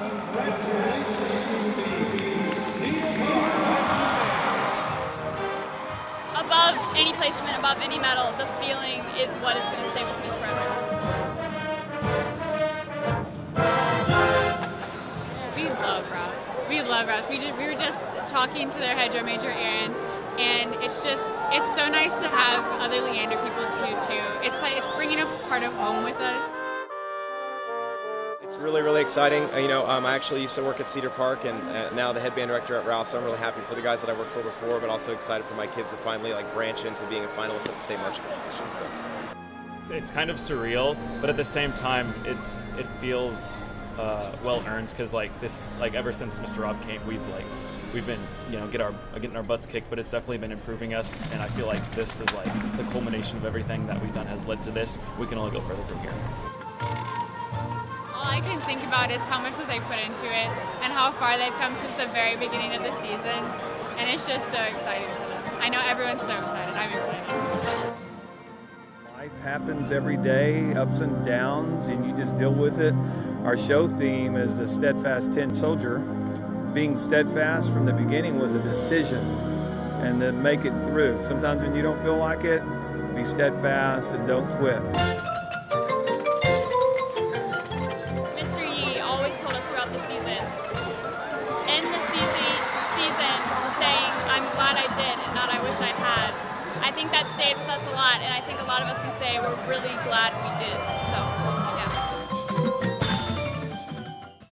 Above any placement, above any medal, the feeling is what is going to stay with me forever. We love Rouse. We love Rouse. We just, we were just talking to their drum major, Aaron, and it's just it's so nice to have other Leander people too. Too. It's like it's bringing a part of home with us. Really, really exciting. Uh, You know, um, I actually used to work at Cedar Park, and uh, now the head band director at Rouse. So I'm really happy for the guys that I worked for before, but also excited for my kids to finally like branch into being a finalist at the state marching competition. So. It's, it's kind of surreal, but at the same time, it's it feels uh, well earned because like this, like ever since Mr. Rob came, we've like we've been you know get our getting our butts kicked, but it's definitely been improving us, and I feel like this is like the culmination of everything that we've done has led to this. We can only go further from here. All I can think about is how much that they put into it and how far they've come since the very beginning of the season, and it's just so exciting for them. I know everyone's so excited. I'm excited. Life happens every day, ups and downs, and you just deal with it. Our show theme is the steadfast tin soldier. Being steadfast from the beginning was a decision, and then make it through. Sometimes when you don't feel like it, be steadfast and don't quit. Told us throughout the season, In the season, season saying, I'm glad I did and not I wish I had. I think that stayed with us a lot, and I think a lot of us can say we're really glad we did. So.